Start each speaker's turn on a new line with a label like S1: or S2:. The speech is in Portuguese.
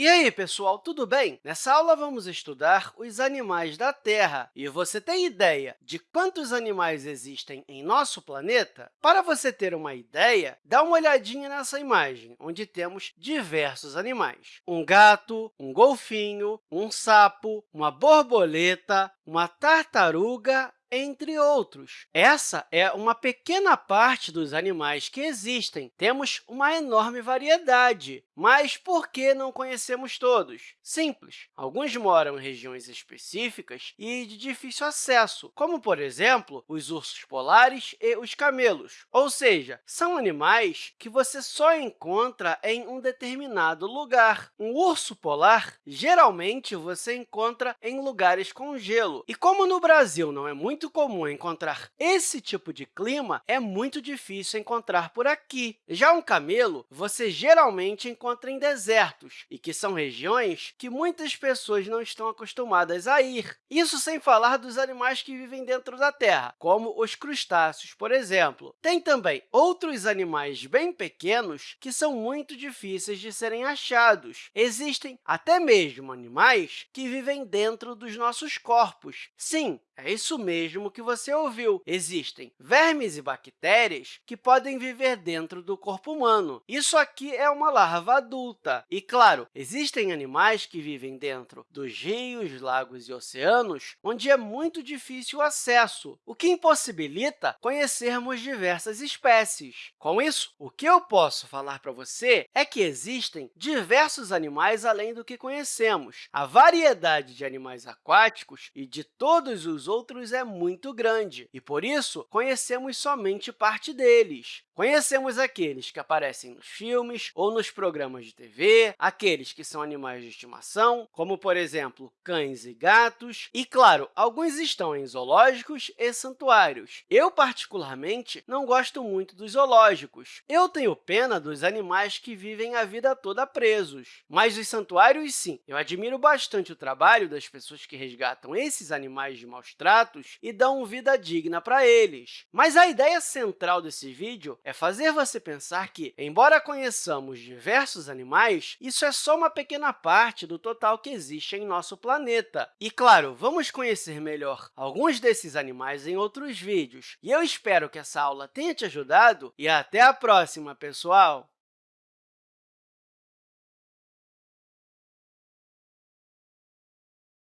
S1: E aí, pessoal, tudo bem? Nessa aula, vamos estudar os animais da Terra. E você tem ideia de quantos animais existem em nosso planeta? Para você ter uma ideia, dá uma olhadinha nessa imagem, onde temos diversos animais. Um gato, um golfinho, um sapo, uma borboleta, uma tartaruga entre outros. Essa é uma pequena parte dos animais que existem. Temos uma enorme variedade, mas por que não conhecemos todos? Simples. Alguns moram em regiões específicas e de difícil acesso, como, por exemplo, os ursos polares e os camelos. Ou seja, são animais que você só encontra em um determinado lugar. Um urso polar, geralmente, você encontra em lugares com gelo. E como no Brasil não é muito muito comum encontrar esse tipo de clima, é muito difícil encontrar por aqui. Já um camelo, você geralmente encontra em desertos, e que são regiões que muitas pessoas não estão acostumadas a ir. Isso sem falar dos animais que vivem dentro da terra, como os crustáceos, por exemplo. Tem também outros animais bem pequenos que são muito difíceis de serem achados. Existem até mesmo animais que vivem dentro dos nossos corpos. Sim, é isso mesmo que você ouviu. Existem vermes e bactérias que podem viver dentro do corpo humano. Isso aqui é uma larva adulta. E, claro, existem animais que vivem dentro dos rios, lagos e oceanos, onde é muito difícil o acesso, o que impossibilita conhecermos diversas espécies. Com isso, o que eu posso falar para você é que existem diversos animais além do que conhecemos. A variedade de animais aquáticos e de todos os outros é muito grande, e, por isso, conhecemos somente parte deles. Conhecemos aqueles que aparecem nos filmes ou nos programas de TV, aqueles que são animais de estimação, como, por exemplo, cães e gatos, e, claro, alguns estão em zoológicos e santuários. Eu, particularmente, não gosto muito dos zoológicos. Eu tenho pena dos animais que vivem a vida toda presos. Mas os santuários, sim. Eu admiro bastante o trabalho das pessoas que resgatam esses animais de maus e dão vida digna para eles. Mas a ideia central desse vídeo é fazer você pensar que, embora conheçamos diversos animais, isso é só uma pequena parte do total que existe em nosso planeta. E, claro, vamos conhecer melhor alguns desses animais em outros vídeos. E eu espero que essa aula tenha te ajudado e até a próxima, pessoal!